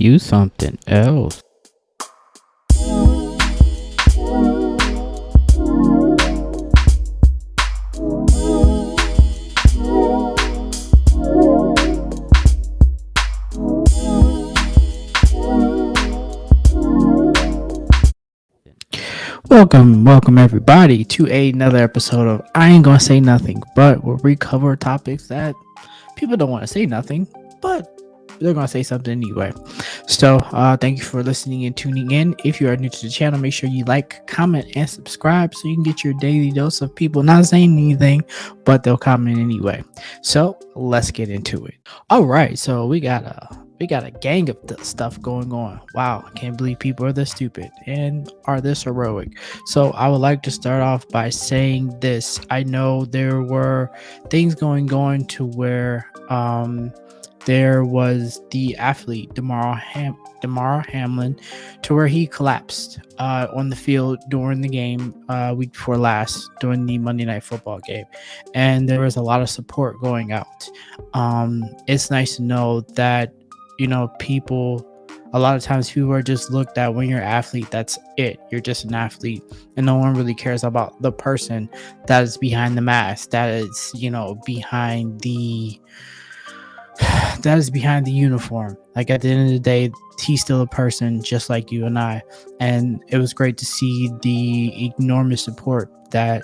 You something else. Welcome, welcome everybody to another episode of I Ain't Gonna Say Nothing, but where we cover topics that people don't want to say nothing, but they're gonna say something anyway. So, uh, thank you for listening and tuning in. If you are new to the channel, make sure you like, comment, and subscribe so you can get your daily dose of people not saying anything, but they'll comment anyway. So, let's get into it. All right, so we got a we got a gang of stuff going on. Wow, I can't believe people are this stupid and are this heroic. So I would like to start off by saying this. I know there were things going on to where um there was the athlete Damar Ham Damar Hamlin to where he collapsed uh, on the field during the game uh, week before last during the Monday Night Football game, and there was a lot of support going out. Um, it's nice to know that you know people. A lot of times people are just looked at when you're an athlete. That's it. You're just an athlete, and no one really cares about the person that is behind the mask. That is, you know, behind the that is behind the uniform. Like at the end of the day, he's still a person just like you and I. And it was great to see the enormous support that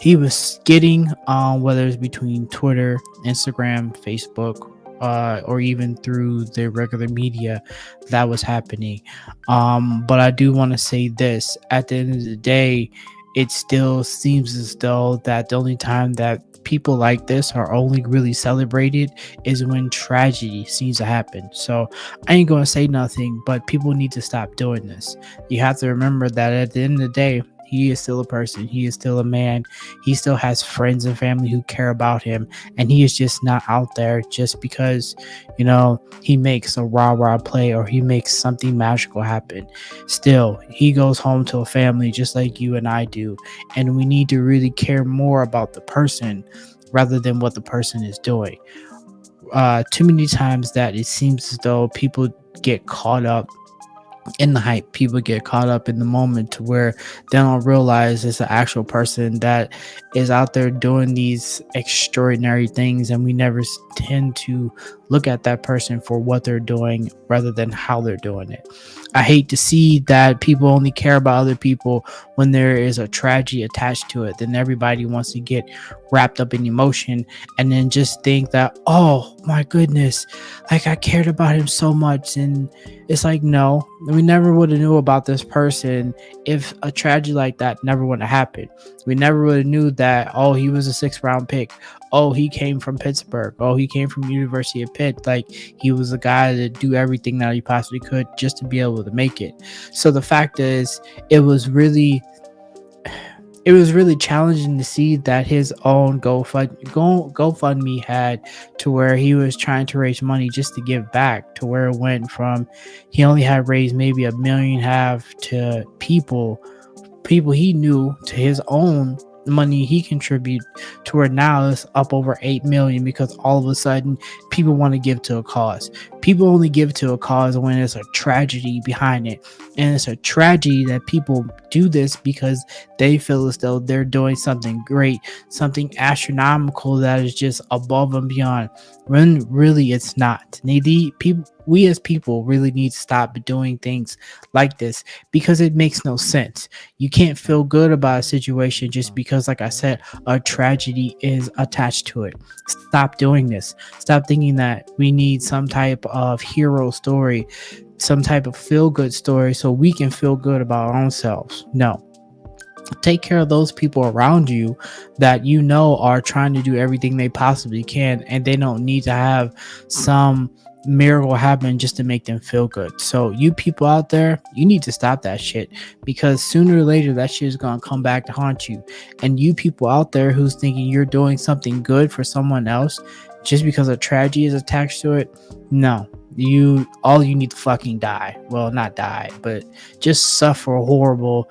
he was getting, um, whether it's between Twitter, Instagram, Facebook, uh, or even through the regular media that was happening. Um, but I do want to say this at the end of the day, it still seems as though that the only time that people like this are only really celebrated is when tragedy seems to happen. So I ain't gonna say nothing, but people need to stop doing this. You have to remember that at the end of the day, he is still a person. He is still a man. He still has friends and family who care about him. And he is just not out there just because, you know, he makes a rah rah play or he makes something magical happen. Still, he goes home to a family just like you and I do. And we need to really care more about the person rather than what the person is doing. Uh, too many times that it seems as though people get caught up in the hype people get caught up in the moment to where they don't realize it's an actual person that is out there doing these extraordinary things and we never tend to look at that person for what they're doing rather than how they're doing it. I hate to see that people only care about other people when there is a tragedy attached to it. Then everybody wants to get wrapped up in emotion and then just think that oh my goodness like i cared about him so much. And it's like no we never would have knew about this person if a tragedy like that never would have happened. We never would have knew that oh he was a six round pick. Oh he came from pittsburgh. Oh he came from university of pitt like he was a guy to do everything that he possibly could just to be able to make it. So the fact is it was really it was really challenging to see that his own GoFund Go GoFundMe had to where he was trying to raise money just to give back to where it went from he only had raised maybe a million half to people people he knew to his own money he contribute to where now it's up over 8 million because all of a sudden people want to give to a cause. People only give to a cause when there's a tragedy behind it. And it's a tragedy that people do this because they feel as though they're doing something great something astronomical that is just above and beyond. When really it's not. The people we as people really need to stop doing things like this because it makes no sense. You can't feel good about a situation just because, like I said, a tragedy is attached to it. Stop doing this. Stop thinking that we need some type of hero story, some type of feel good story so we can feel good about our own selves. No. Take care of those people around you that you know are trying to do everything they possibly can and they don't need to have some miracle happen just to make them feel good. So you people out there, you need to stop that shit because sooner or later that shit is gonna come back to haunt you. And you people out there who's thinking you're doing something good for someone else just because a tragedy is attached to it, no. You all you need to fucking die. Well, not die, but just suffer horrible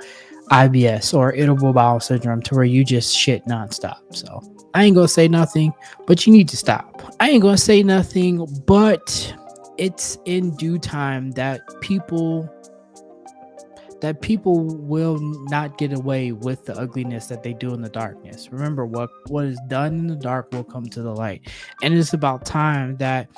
IBS or irritable bowel syndrome to where you just shit nonstop. So I ain't gonna say nothing, but you need to stop. I ain't gonna say nothing, but it's in due time that people that people will not get away with the ugliness that they do in the darkness. Remember what what is done in the dark will come to the light. And it's about time that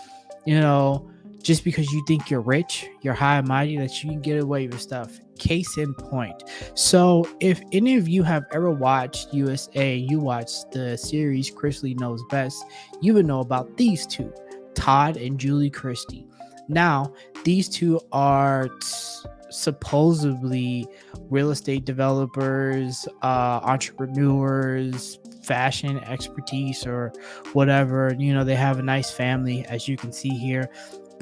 you know just because you think you're rich, you're high and mighty, that you can get away with stuff. Case in point. So, if any of you have ever watched USA, you watched the series Chrisley Knows Best, you would know about these two, Todd and Julie Chrisley. Now, these two are t- supposedly real estate developers, uh, entrepreneurs, fashion expertise, or whatever. You know, they have a nice family, as you can see here.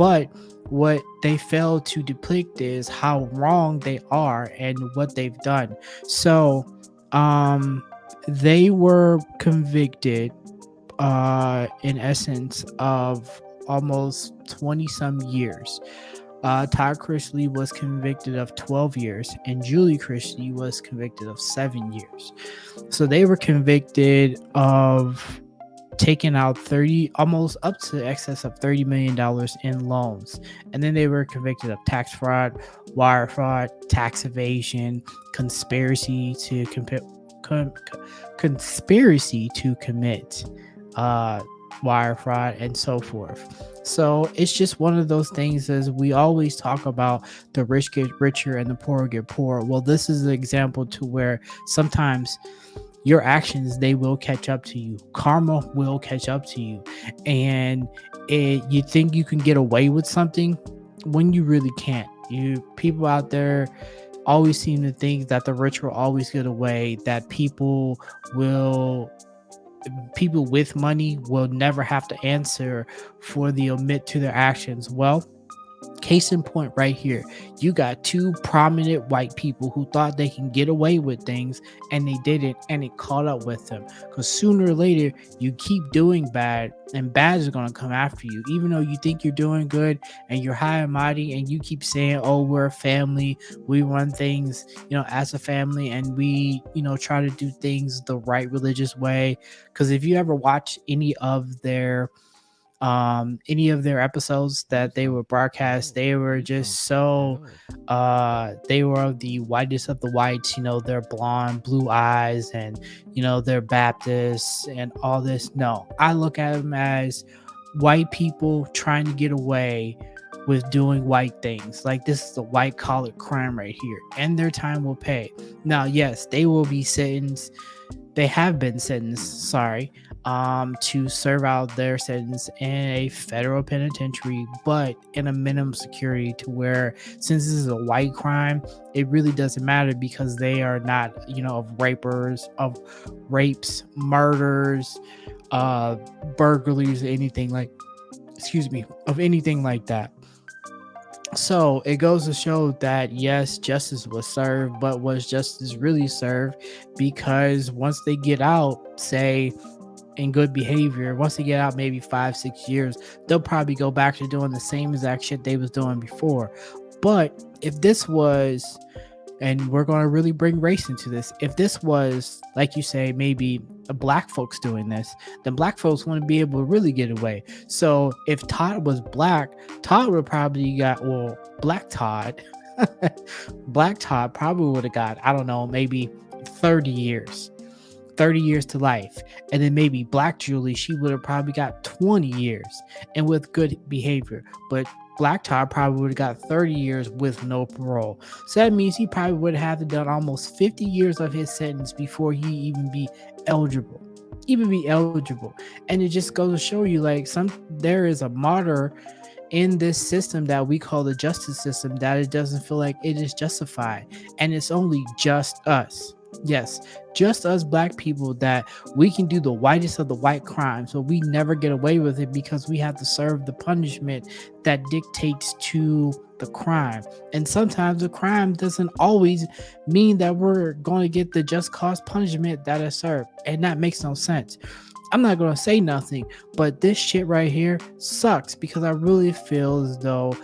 But what they fail to depict is how wrong they are and what they've done. So, um, they were convicted, uh, in essence, of almost 20 some years. Uh, Todd Chrisley was convicted of 12 years, and Julie Chrisley was convicted of seven years. So they were convicted of taken out 30 almost up to the excess of 30 million dollars in loans. And then they were convicted of tax fraud wire fraud tax evasion conspiracy to commit con- conspiracy to commit uh, wire fraud and so forth. So it's just one of those things as we always talk about the rich get richer and the poor get poor. Well this is an example to where sometimes your actions they will catch up to you. Karma will catch up to you. And it, you think you can get away with something when you really can't. You people out there always seem to think that the rich will always get away that people will people with money will never have to answer for the omit to their actions. Well Case in point, right here, you got two prominent white people who thought they can get away with things and they didn't, and it caught up with them. Because sooner or later, you keep doing bad, and bad is going to come after you. Even though you think you're doing good and you're high and mighty, and you keep saying, Oh, we're a family, we run things, you know, as a family, and we, you know, try to do things the right religious way. Because if you ever watch any of their um any of their episodes that they were broadcast they were just so uh they were the whitest of the whites you know they're blonde blue eyes and you know they're baptists and all this. No i look at them as white people trying to get away with doing white things. Like this is a white collar crime right here and their time will pay. Now yes they will be sentenced. They have been sentenced sorry um, to serve out their sentence in a federal penitentiary, but in a minimum security to where since this is a white crime, it really doesn't matter because they are not, you know, of rapers, of rapes, murders, uh, burglaries, anything like, excuse me, of anything like that. So it goes to show that yes, justice was served, but was justice really served? Because once they get out, say in good behavior, once they get out maybe five, six years, they'll probably go back to doing the same exact shit they was doing before. But if this was, and we're going to really bring race into this, if this was, like you say, maybe black folks doing this, then black folks want to be able to really get away. So if Todd was black, Todd would probably got, well, black Todd, black Todd probably would have got, I don't know, maybe 30 years 30 years to life. And then maybe Black Julie, she would have probably got 20 years and with good behavior. But Black Todd probably would have got 30 years with no parole. So that means he probably would have done almost 50 years of his sentence before he even be eligible. Even be eligible. And it just goes to show you like some there is a martyr in this system that we call the justice system that it doesn't feel like it is justified. And it's only just us Yes, just us black people that we can do the whitest of the white crimes, but we never get away with it because we have to serve the punishment that dictates to the crime. And sometimes the crime doesn't always mean that we're going to get the just cause punishment that is served. And that makes no sense. I'm not going to say nothing, but this shit right here sucks because I really feel as though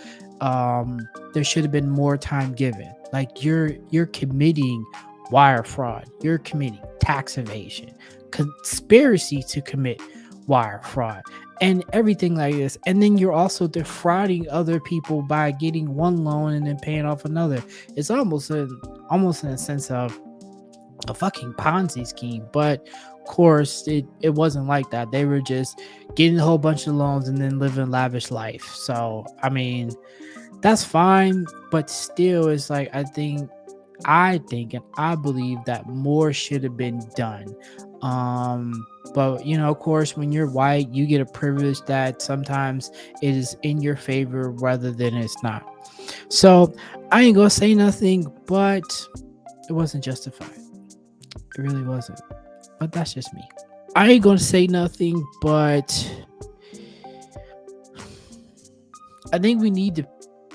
um, there should have been more time given. Like you're you're committing wire fraud, you're committing tax evasion, conspiracy to commit wire fraud and everything like this. And then you're also defrauding other people by getting one loan and then paying off another. It's almost a, almost in a sense of a fucking Ponzi scheme. But of course, it, it wasn't like that. They were just getting a whole bunch of loans and then living lavish life. So I mean, that's fine, but still, it's like I think I think and I believe that more should have been done. Um, but you know, of course, when you're white, you get a privilege that sometimes it is in your favor rather than it's not. So I ain't gonna say nothing, but it wasn't justified. It really wasn't. But that's just me. I ain't gonna say nothing, but I think we need to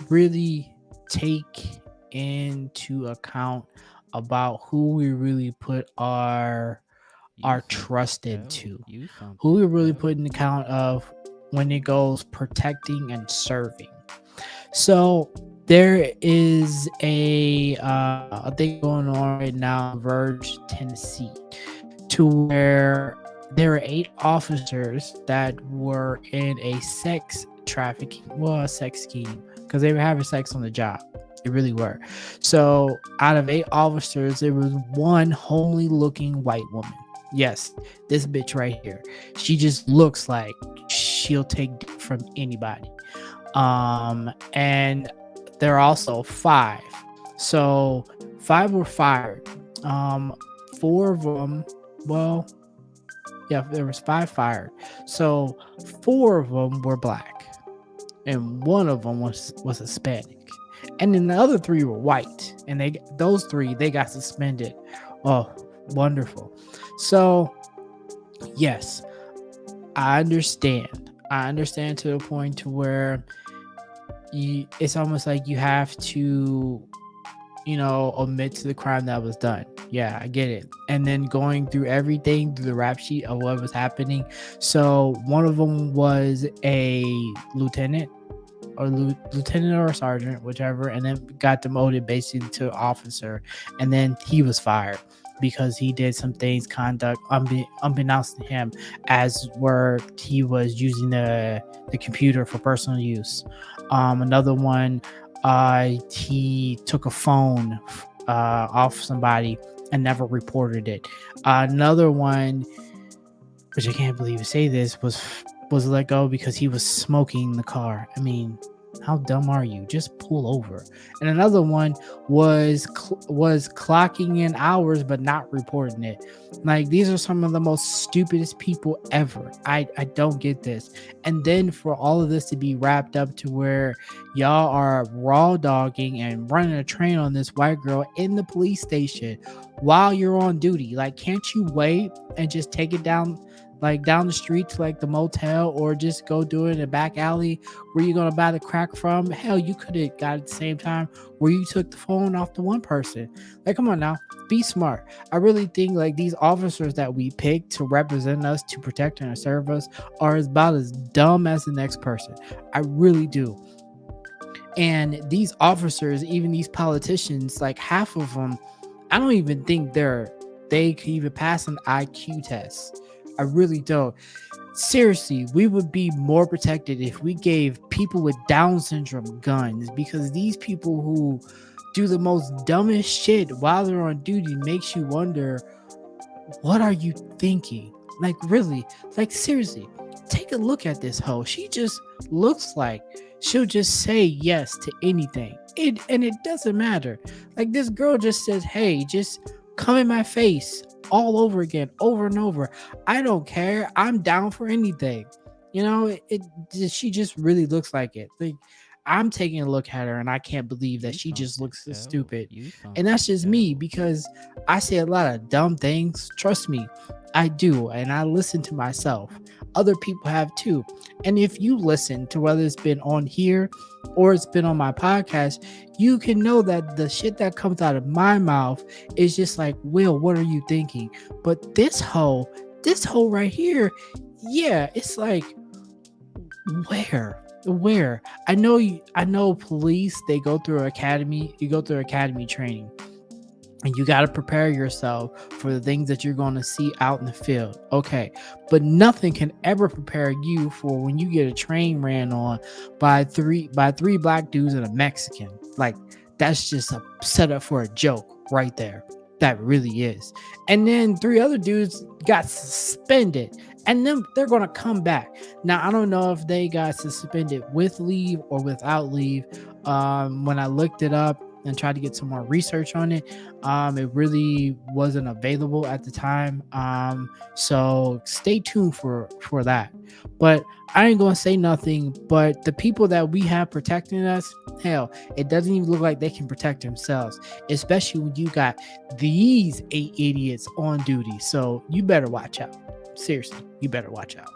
really take into account about who we really put our are trusted to, who we really put in account of when it goes protecting and serving. So there is a uh, a thing going on right now in Verge, Tennessee, to where there are eight officers that were in a sex trafficking, well, a sex scheme, because they were having sex on the job. They really were. So out of eight officers, there was one homely looking white woman. Yes, this bitch right here. She just looks like she'll take from anybody. Um, and there are also five. So five were fired. Um, four of them, well, yeah, there was five fired. So four of them were black, and one of them was was Hispanic, and then the other three were white. And they those three they got suspended. Oh, wonderful. So, yes, I understand. I understand to the point to where you it's almost like you have to you know admit to the crime that was done yeah i get it and then going through everything through the rap sheet of what was happening so one of them was a lieutenant or lieutenant or sergeant whichever and then got demoted basically to officer and then he was fired because he did some things conduct unbe- unbeknownst to him as where he was using the the computer for personal use. Um another one uh he took a phone uh off somebody and never reported it. Uh, another one which i can't believe to say this was was let go because he was smoking the car i mean how dumb are you? Just pull over. And another one was was clocking in hours but not reporting it. Like these are some of the most stupidest people ever. I I don't get this. And then for all of this to be wrapped up to where y'all are raw dogging and running a train on this white girl in the police station while you're on duty. Like can't you wait and just take it down like down the street to like the motel or just go do it in a back alley where you're gonna buy the crack from. Hell, you could have got it at the same time where you took the phone off the one person. Like, come on now, be smart. I really think like these officers that we pick to represent us, to protect and serve us, are about as dumb as the next person. I really do. And these officers, even these politicians, like half of them, I don't even think they're they could even pass an IQ test. I really don't. Seriously, we would be more protected if we gave people with Down syndrome guns because these people who do the most dumbest shit while they're on duty makes you wonder what are you thinking? Like really, like seriously, take a look at this hoe. She just looks like she'll just say yes to anything. It and it doesn't matter. Like this girl just says, "Hey, just come in my face all over again, over and over. I don't care. I'm down for anything. You know, it, it she just really looks like it. Like I'm taking a look at her and I can't believe that she just looks so stupid. And that's just me because I say a lot of dumb things. Trust me, I do. And I listen to myself. Other people have too. And if you listen to whether it's been on here or it's been on my podcast, you can know that the shit that comes out of my mouth is just like, Will, what are you thinking? But this hole, this hole right here, yeah, it's like, where? Where? I know you I know police, they go through academy, you go through academy training. And you got to prepare yourself for the things that you're going to see out in the field. Okay. But nothing can ever prepare you for when you get a train ran on by three by three black dudes and a Mexican. Like that's just a setup for a joke right there. That really is. And then three other dudes got suspended and then they're going to come back. Now, I don't know if they got suspended with leave or without leave. Um, when I looked it up, and tried to get some more research on it. Um, it really wasn't available at the time. Um, so stay tuned for for that. But I ain't gonna say nothing. But the people that we have protecting us, hell, it doesn't even look like they can protect themselves, especially when you got these eight idiots on duty. So you better watch out. Seriously, you better watch out.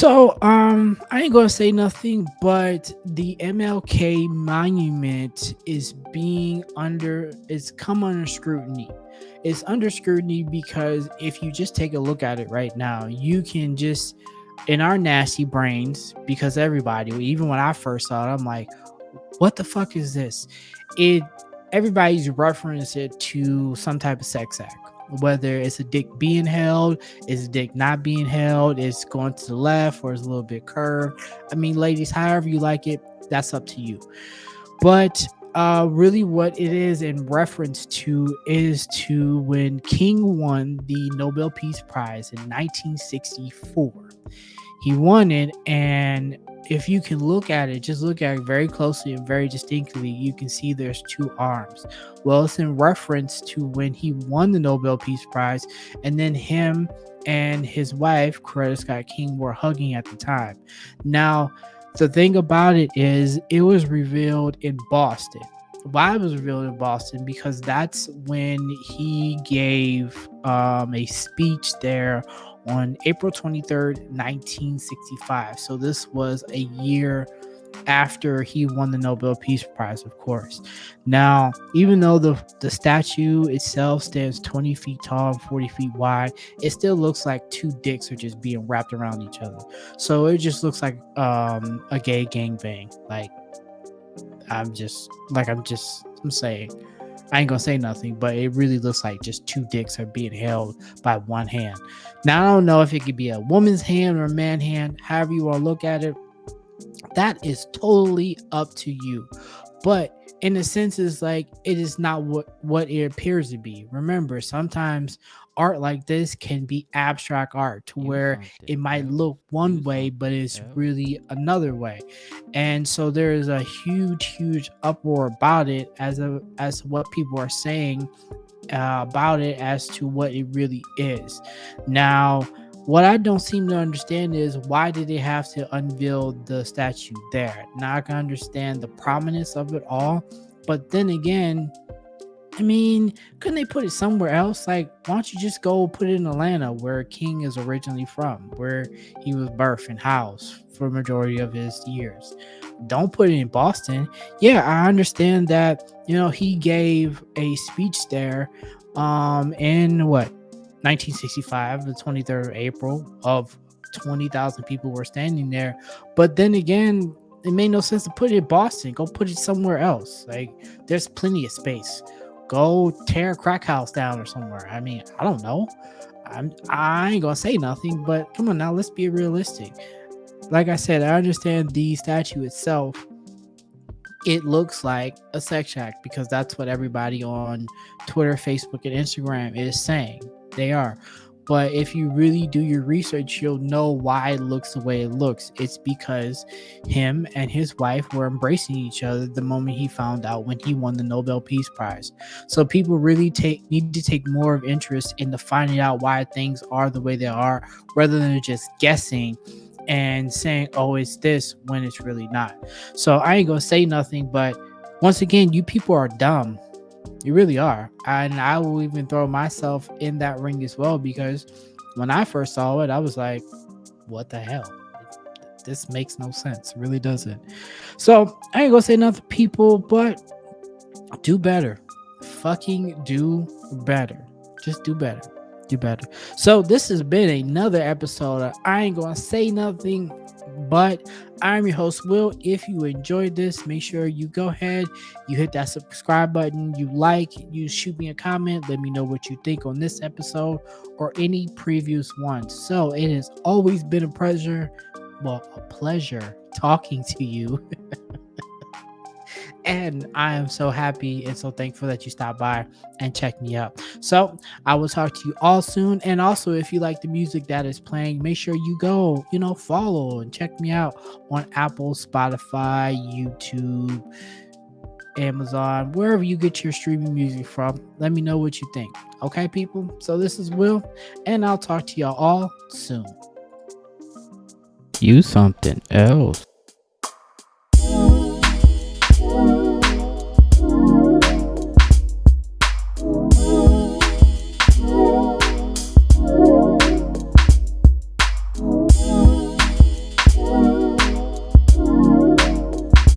So, um, I ain't gonna say nothing, but the MLK monument is being under, it's come under scrutiny. It's under scrutiny because if you just take a look at it right now, you can just, in our nasty brains, because everybody, even when I first saw it, I'm like, what the fuck is this? It, everybody's reference it to some type of sex act whether it's a dick being held, is a dick not being held, it's going to the left or it's a little bit curved. I mean, ladies, however you like it, that's up to you. But uh, really, what it is in reference to is to when King won the Nobel Peace Prize in 1964. He won it, and if you can look at it, just look at it very closely and very distinctly, you can see there's two arms. Well, it's in reference to when he won the Nobel Peace Prize, and then him and his wife, Coretta Scott King, were hugging at the time. Now, the thing about it is, it was revealed in Boston. Why it was revealed in Boston? Because that's when he gave um, a speech there on April 23rd, 1965. So this was a year after he won the Nobel Peace Prize, of course. Now, even though the, the statue itself stands 20 feet tall and 40 feet wide, it still looks like two dicks are just being wrapped around each other. So it just looks like um, a gay gangbang. Like, I'm just, like, I'm just, I'm saying. I ain't gonna say nothing, but it really looks like just two dicks are being held by one hand. Now I don't know if it could be a woman's hand or a man hand, however you want to look at it. That is totally up to you. But in a sense, it's like it is not what what it appears to be. Remember, sometimes art like this can be abstract art to where it might look one way but it's really another way. And so there is a huge huge uproar about it as a as what people are saying uh, about it as to what it really is. Now what I don't seem to understand is why did they have to unveil the statue there? Now I can understand the prominence of it all, but then again, I mean, couldn't they put it somewhere else? Like, why don't you just go put it in Atlanta, where King is originally from, where he was birthed and housed for majority of his years? Don't put it in Boston. Yeah, I understand that, you know, he gave a speech there um in what 1965, the 23rd of April, of 20,000 people were standing there. But then again, it made no sense to put it in Boston. Go put it somewhere else. Like, there's plenty of space go tear a crack house down or somewhere. I mean, I don't know. I'm I ain't gonna say nothing, but come on now, let's be realistic. Like I said, I understand the statue itself. It looks like a sex act because that's what everybody on Twitter, Facebook, and Instagram is saying. They are. But if you really do your research, you'll know why it looks the way it looks. It's because him and his wife were embracing each other the moment he found out when he won the Nobel Peace Prize. So people really take need to take more of interest into finding out why things are the way they are, rather than just guessing and saying, "Oh, it's this," when it's really not. So I ain't gonna say nothing, but once again, you people are dumb you really are. And I will even throw myself in that ring as well because when I first saw it, I was like, what the hell? This makes no sense. Really doesn't. So I ain't gonna say nothing, people, but do better. Fucking do better. Just do better. Do better. So this has been another episode I Ain't Gonna Say Nothing But I'm your host, Will. If you enjoyed this, make sure you go ahead, you hit that subscribe button, you like, you shoot me a comment, let me know what you think on this episode or any previous ones. So it has always been a pleasure, well, a pleasure talking to you. and I am so happy and so thankful that you stopped by and checked me out. So I will talk to you all soon. And also, if you like the music that is playing, make sure you go, you know, follow and check me out on Apple, Spotify, YouTube, Amazon, wherever you get your streaming music from. Let me know what you think. Okay, people. So this is Will, and I'll talk to y'all all soon. You something else.